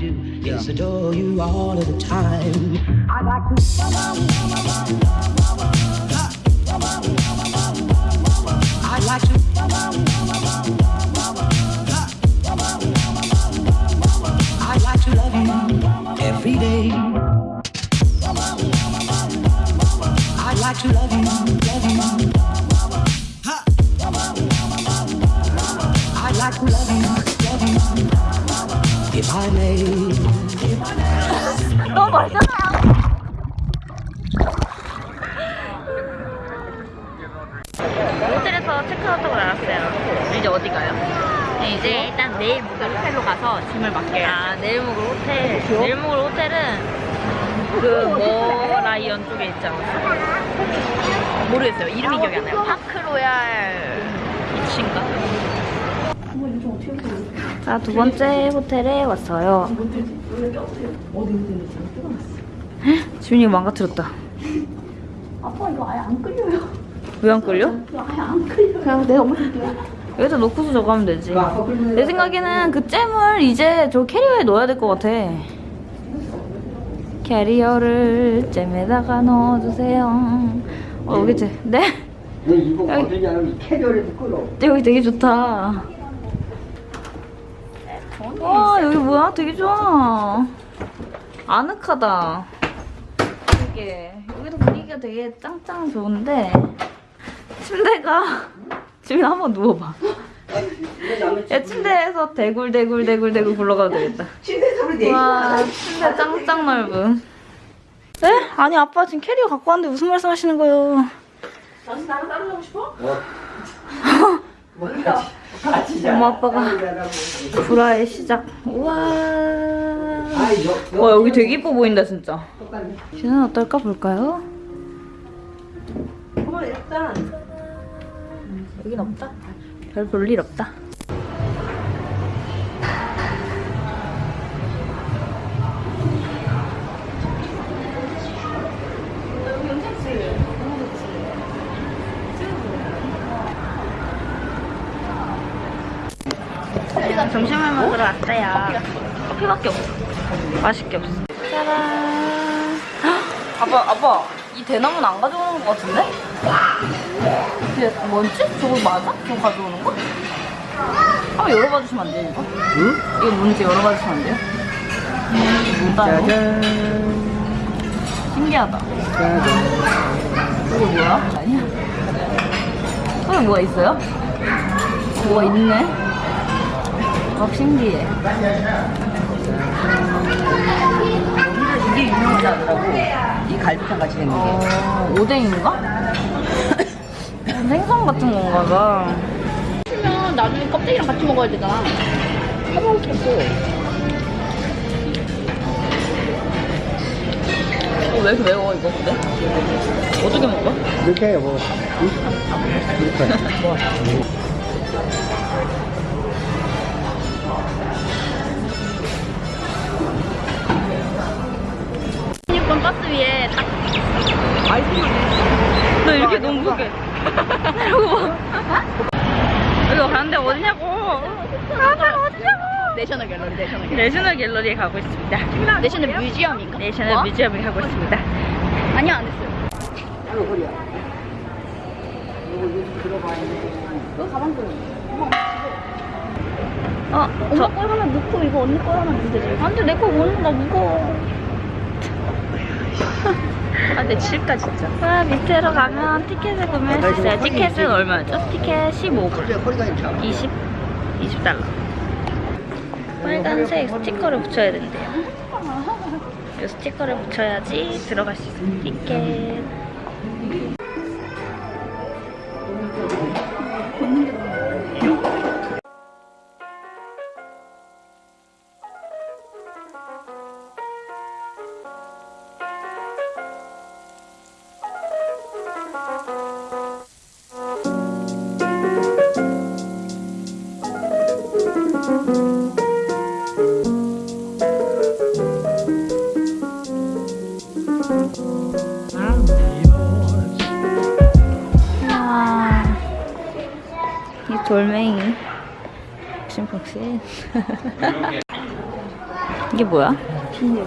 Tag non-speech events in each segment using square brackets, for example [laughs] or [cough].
do is adore you all of the time. I'd like to. 너무 멀잖아요. 호텔에서 체크아웃하고 나왔어요. 이제 어디 가요? 이제 일단 내일 묵을 호텔로 가서 짐을 맡겨요. 아, 내일 묵을 호텔. 내일 묵을 호텔은 그 머라이언 쪽에 있지 않았어? 모르겠어요. 이름이 기억이 안 나요. 파크로얄 비치인가? 자, 두 번째 호텔에 왔어요. 지민이가 망가뜨렸다. 아빠 이거 아예 안 끌려요. 왜 안 끌려? 이거 아예 안 끌려. 그냥 내가 엄마 여기다 놓고서 저거 하면 되지. 내 생각에는 그 잼을 이제 저 캐리어에 넣어야 될 것 같아. 캐리어를 잼에다가 넣어주세요. 어, 여기 지 네? 끌어. 여기 되게 좋다. 와, 여기 뭐야? 되게 좋아. 아늑하다. 되게. 여기도 분위기가 되게 짱짱 좋은데, 침대가, [laughs] 지금 한번 누워봐. 야, 침대에서 대굴 대굴 대굴 대굴 굴러가도 되겠다. 침대 소리 내. 와, 침대 짱짱 넓음. 네? 아니, 아빠 지금 캐리어 갖고 왔는데 무슨 말씀 하시는 거예요? 당신 나랑 따로 자고 싶어? 뭐. [laughs] 엄마 아빠가 불화의 시작. 우와. 여. 와 여기 되게 이뻐 보인다 진짜. 뷰는 어떨까 볼까요? 어머 일단 여긴 없다. 별 볼 일 없다. 점심을 먹으러 왔어요. 커피밖에 없어. 맛있게 없어. 짜란. 헉, 아빠, 아빠, 이 대나무는 안 가져오는 것 같은데? 이게 뭔지? 저거 맞아? 저거 가져오는 거? 한번 열어봐 주시면 안 돼요, 이거? 응? 이거 뭔지 열어봐 주시면 안 돼요? 이거? 짜잔. 신기하다. 짜잔. 이거 뭐야? 아니야. 속에 뭐가 있어요? 뭐가 있네? 어, 신기해. 이게 유명하다더라고. 이 갈비탕 같이 생긴 게. 어, 오뎅인가? [coughs] 생선 같은 건가 봐. 치면 나중에 껍데기랑 같이 먹어야 되잖아. 사먹겠어. 어, 왜 이렇게 매워, 이거 근데? 어떻게 먹어? 이렇게 해 뭐. 응? 이렇게. 뭐. [laughs] 버스 위에 딱. 아이스만 너 이렇게 너무 무게. 이러고 봐. 이거 가는데 어디냐고. 가는데 어디냐고. 내셔널 갤러리, 내셔널 갤러리. 내셔널 갤러리에 가고 있습니다. 내셔널 뮤지엄인가? 내셔널 뭐? 뮤지엄에 가고 있습니다. 아니야, 안 했어요. 이거 허리야. 이거 들어가 있는 너 가방 좀. 어, 엄마 저. 걸 하나 넣고 이거 언니 걸 하나 넣으면 되지. 안 돼, 내 거 오는 거 무거워. 아, 내 질까, 진짜. 아, 밑으로 가면 티켓을 구매할 수 있어요. 티켓은 얼마죠? 티켓 15불. 허리가 허리가 괜찮아. 20? 20달러. 빨간색 스티커를 붙여야 된대요. 이 스티커를 붙여야지 들어갈 수 있어요. 티켓. 이 돌멩이. 폭신폭신. [laughs] 이게 뭐야? 비닐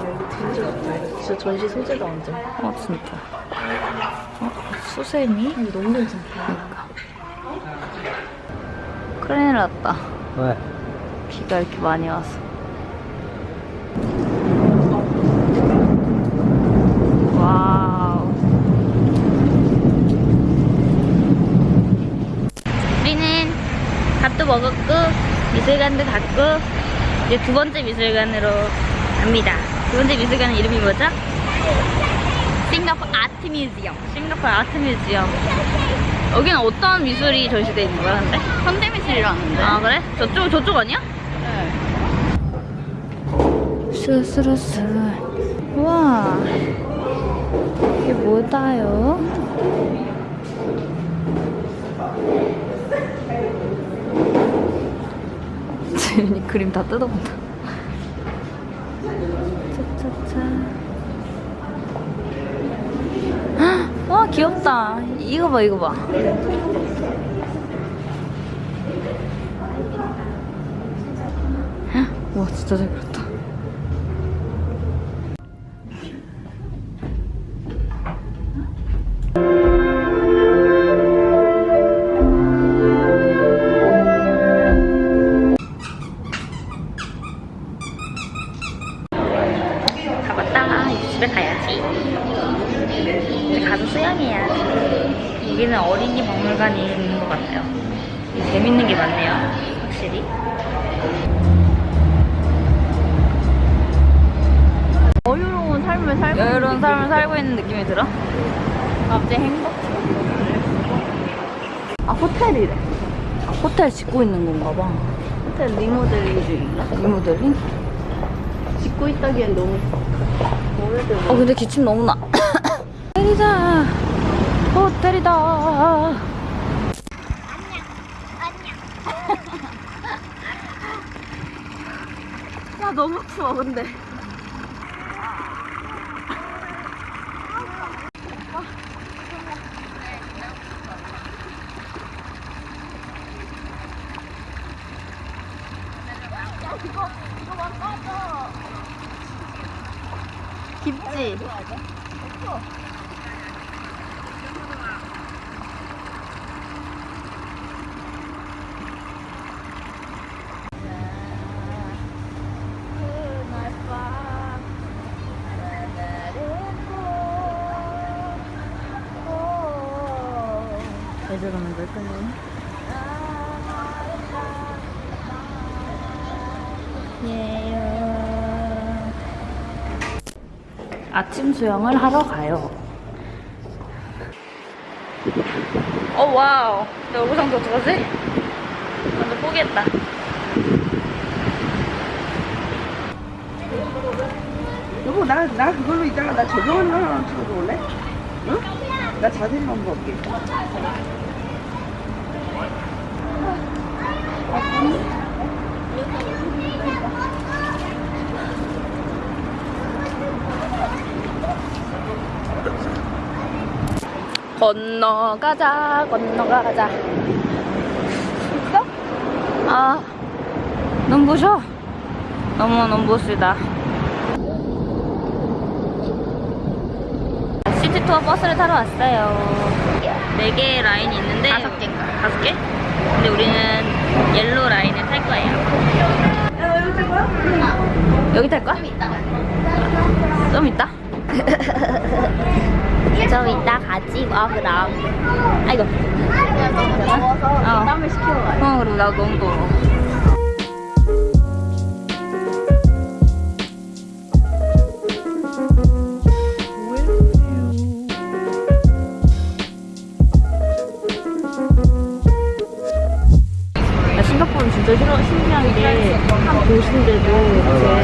진짜 전시 소재다 완전. 어 진짜. 어, 수세미? 아니 너무 괜찮다. 큰일 났다. 왜? 비가 이렇게 많이 와서. 와우. 우리는 밥도 먹었고, 미술관도 갔고, 이제 두 번째 미술관으로 갑니다. 두 번째 미술관은 이름이 뭐죠? 싱가포르 아트 뮤지엄. 싱가포르 아트 뮤지엄. 여기는 어떤 미술이 전시되어 있는 거야, 근데? 현대 미술이라는데. 아, 그래? 저쪽, 저쪽 아니야? 스스로스. 우와. 이게 뭐다요? 재윤이 [laughs] 그림 다 뜯어본다. 와, 귀엽다. 이거 봐, 이거 봐. 헉, 와, 진짜 잘 그렸다. 다 살고 여유로운 삶을 살고 있는 느낌이 들어? 갑자기 행복해. 아 호텔이래. 호텔 짓고 있는 건가 봐. 호텔 리모델링 중인가? 리모델링? 짓고 있다기엔 너무 오래돼. 어 근데 기침 너무 나. [coughs] 호텔이다. 호텔이다. 야 너무 추워 근데. 깊지? 제대로 만들 거네. 예요. 아침 수영을 하러 가요. 어 wow. 내 얼굴 상태 어떡하지? 완전 포기했다. 여보 나, 나 그걸로 이따가 나거 하나 찍어줘 볼래? 응? 나 자세히 한번 볼게 건너가자, 건너가자. 있어? 아, 눈부셔. 너무 눈부시다. city 투어 버스를 타러 왔어요. 네 개의 라인이 있는데 다섯 개인가? 다섯 개? 근데 우리는 yellow 라인을 탈 거예요. 여기 탈 거야? 좀 이따. 좀 이따? [laughs] 좀 이따 가지 마 그럼. 아이고. 어. 어 그리고 나 너무 더워. 싱가포르는 진짜 신기한, 게한 도시인데도 이렇게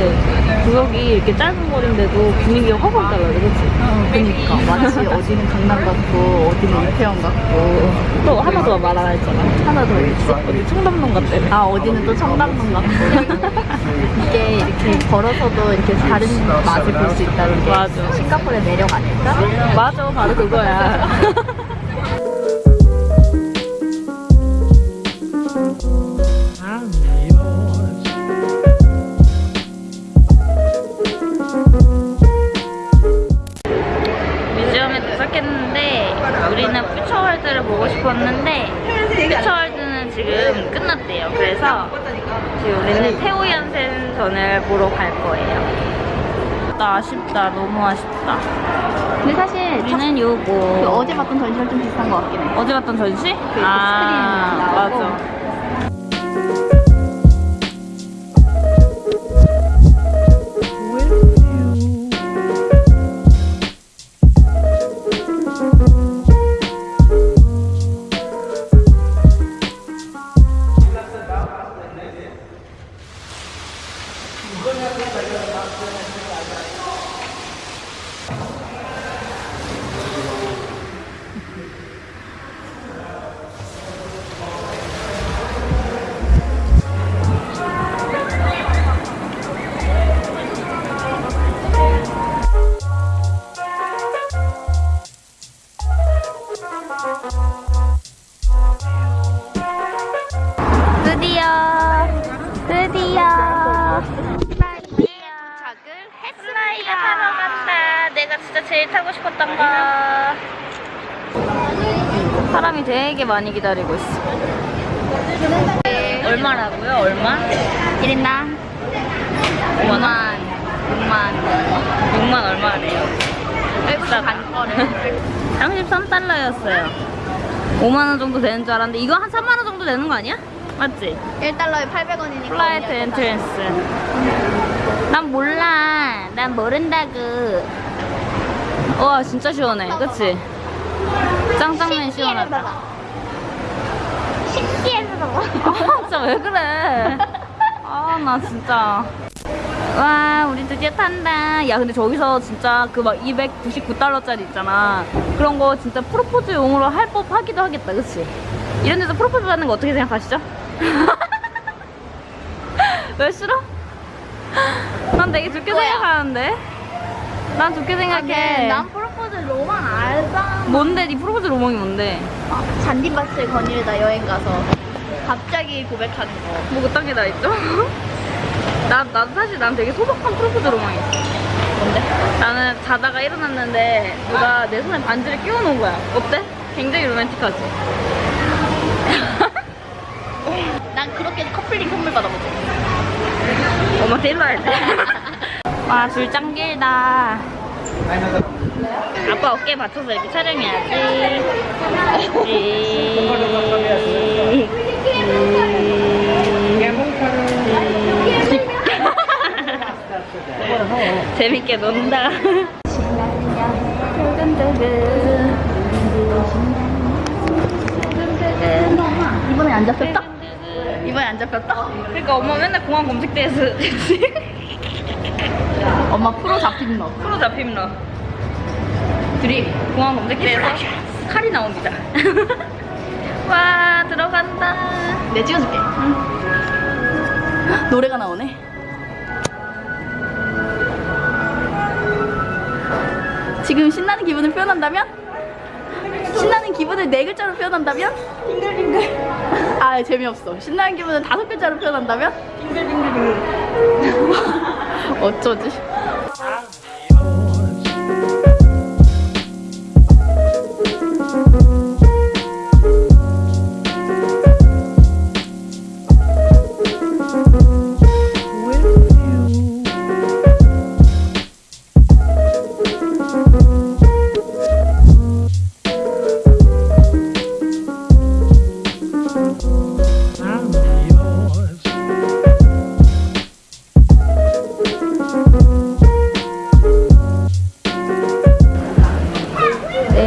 구역이 이렇게 짧은 거리인데도 분위기가 확 확 달라요, 그치? 그니까 마치 어디는 강남 같고 어디는 이태원 같고 또 하나 더말안 했잖아. 하나 더 있어. 어디 청담동 같대. 아 어디는 또 청담동 같고 [laughs] 이게 이렇게 걸어서도 이렇게 다른 맛을 볼 수 있다는 게 맞아. 싱가포르의 매력 아닐까? 맞아, 바로 그거야. [laughs] 보고 싶었는데 퓨처월드는 지금 끝났대요. 그래서 지금 우리는 태우연센전을 보러 갈 거예요. 나 아쉽다. 너무 아쉽다. 근데 사실 첫, 우리는 요거 그 어제 봤던 전시랑 좀 비슷한 것 같긴 해. 어제 봤던 전시? 그 아 스크린 나오고. 맞아. 제일 타고 싶었던 거. 사람이 되게 많이 기다리고 있어. 얼마라고요? 얼마? 1인당 5만 원? 6만 6만 얼마래요? 외국인 간 거를 33달러였어요. [laughs] 5만 원 정도 되는 줄 알았는데 이거 한 3만 원 정도 되는 거 아니야? 맞지? 1달러에 800원이니까 flight entrance. 난 몰라. 난 모른다고. 와 진짜 시원해. 그치? 짱짱맨 시원하다. 신기해서 [laughs] 아 진짜 왜 그래? 아 나 진짜. 와 우리 드디어 탄다. 야 근데 저기서 진짜 그 막 299달러짜리 있잖아. 그런 거 진짜 프로포즈용으로 할 법하기도 하겠다. 그치? 이런 데서 프로포즈 받는 거 어떻게 생각하시죠? [laughs] 왜 싫어? 난 되게 좋게 뭐야? 생각하는데. 난 좋게 생각해. 난 프로포즈 로망 알잖아 뭔데? 네 프로포즈 로망이 뭔데? 잔디밭을 거닐다 여행 가서 갑자기 고백하는 거 뭐 그딴 게 다 있죠? [laughs] 나, 나도 사실 난 되게 소박한 프로포즈 로망이 있어. 뭔데? 나는 자다가 일어났는데 누가 내 손에 반지를 끼워 놓은 거야. 어때? 굉장히 로맨틱하지? [laughs] 난 그렇게 커플링 선물 받아보지 엄마한테 일로 할 때. 와, 줄 짱 길다. 아빠 어깨에 받쳐서 이렇게 촬영해야지. 재밌게 논다. 이번에 안 잡혔다? 이번에 안 잡혔다? 그러니까 엄마 맨날 공항 검색대에서. 엄마 프로 잡힌 너 프로 잡힘 러 둘이 공항 검색대에서 칼이 나옵니다. [laughs] 와 들어간다. 내 찍어줄게 노래가 나오네 지금 신나는 기분을 표현한다면? 신나는 기분을 네 글자로 표현한다면? 빙글빙글 [laughs] 아 재미없어 신나는 기분을 다섯 글자로 표현한다면? 빙글빙글 [laughs] 어쩌지?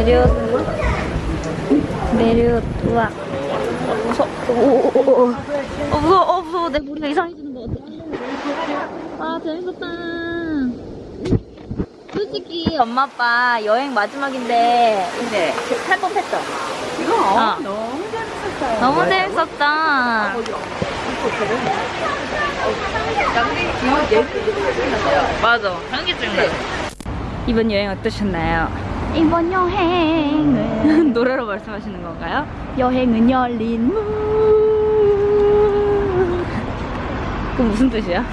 내려 내려와. 무서 오, 어 무서워. 어 무서워. 내 머리가 이상해지는 것 같아. 아 재밌었다. 솔직히 엄마 아빠 여행 마지막인데 이제 탈 법했죠? 이거 어. 너무 재밌었어요. 너무 재밌었다. 맞아. 현기증 나 이번 여행 어떠셨나요? 이번 여행은 [laughs] 노래로 말씀하시는 건가요? 여행은 열린 문그 무슨 뜻이야?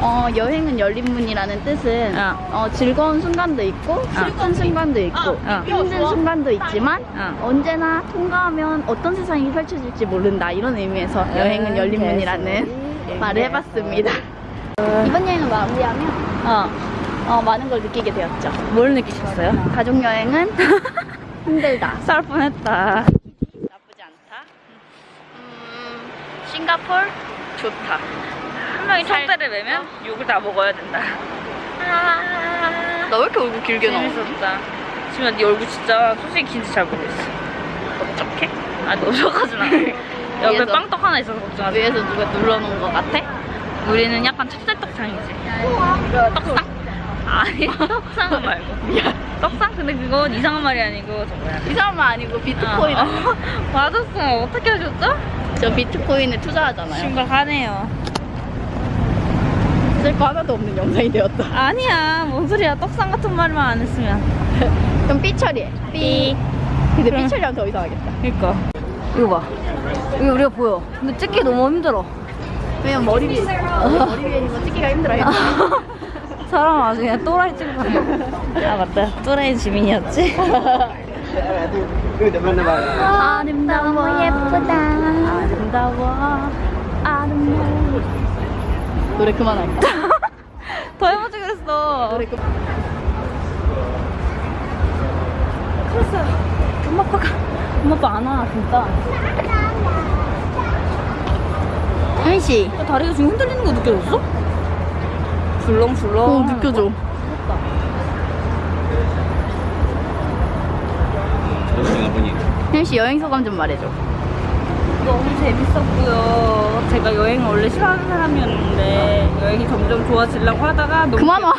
어, 여행은 열린 문이라는 뜻은 어. 어, 즐거운 순간도 있고 슬픈 순간도 있고 어. 힘든 순간도 있지만 어. 언제나 통과하면 어떤 세상이 펼쳐질지 모른다 이런 의미에서 여행은 열린 문이라는 말을 해봤습니다. 이번 여행을 마무리하면 어. 어, 많은 걸 느끼게 되었죠. 뭘 느끼셨어요? 가족 여행은 [laughs] 힘들다. 쌀 뻔했다. 나쁘지 않다. 음, 싱가폴 좋다. 한 명이 청대를 매면 욕을 다 먹어야 된다. 나왜 이렇게 얼굴 길게 나와? 재밌었다. 지금 네 얼굴 진짜 솔직히 긴지 잘 모르겠어. 어떡해? 아, 너저까진 않아. [laughs] 옆에 위에서. 빵떡 하나 있어서 걱정하지 마. 위에서 누가 눌러놓은 것 같아? 우리는 약간 찹쌀떡상이지. 떡상? 아니, [laughs] 떡상은 말고. 떡상? 근데 그건 이상한 말이 아니고 정말. 이상한 말 아니고 비트코인. 어, [laughs] 어, 맞았어. 어떻게 하셨죠? 저 비트코인에 투자하잖아요. 심각하네요. 쓸거 하나도 없는 영상이 되었다. 아니야. 뭔 소리야. 떡상 같은 말만 안 했으면. [laughs] 그럼 삐 처리해. 삐. 근데 삐 처리하면 더 이상하겠다. 그니까. 이거 봐. 이게 우리가 보여. 근데 찍기 너무 힘들어. 왜냐면 머리 위에, 머리 위에 있는 거 찍기가 힘들어 요. 사람 아주 그냥 또라이 찍고 [laughs] 아 맞다. 또라이 지민이었지? 아름다워 예쁘다. 아름다워. 아름다워. 노래 그만할까? [laughs] 더 해보지 그랬어. 노래 그 그랬어. 엄마 아빠가. 엄마 아빠 안 와, 진짜. 야, 다리가 지금 흔들리는 거 느껴졌어? 줄렁줄렁. 어, 느껴져. 현씨 여행 소감 좀 말해줘. 너무 재밌었고요. 제가 여행을 원래 싫어하는 사람이었는데 여행이 점점 좋아지려고 하다가 너무 그만 와.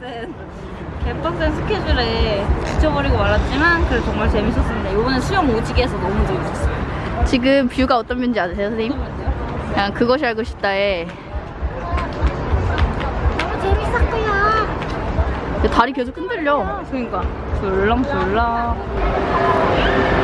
개빡센 개빡센 스케줄에 지쳐버리고 말았지만 그래도 정말 재밌었습니다. 이번에 수영 오지게 해서 너무 재밌었어요. 지금 뷰가 어떤 뷰인지 아세요, 선생님? 그냥 그것이 알고 싶다에 다리 계속 흔들려. 그러니까 줄렁줄렁.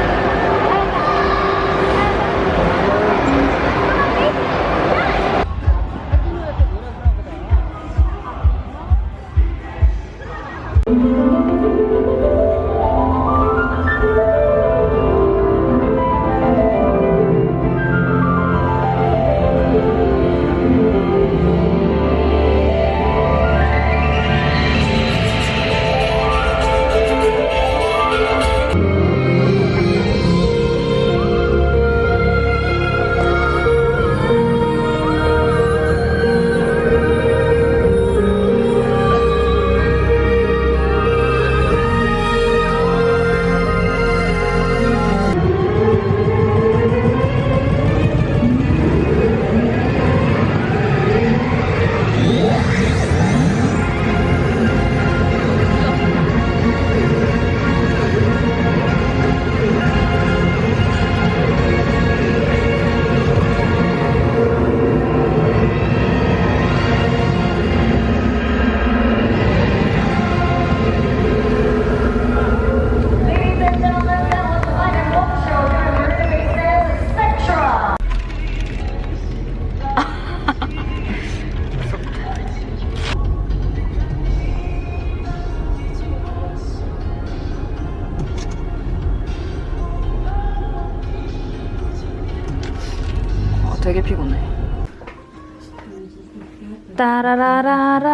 따라라라라.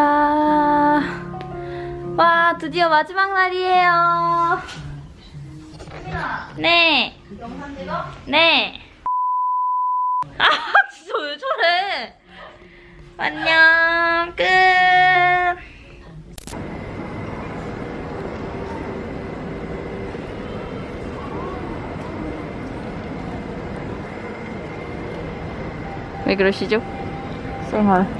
와, 드디어 마지막 날이에요. 네. 영상 찍어? 네. 아, 진짜 왜 저래? 안녕, 끝. 왜 그러시죠? 생활.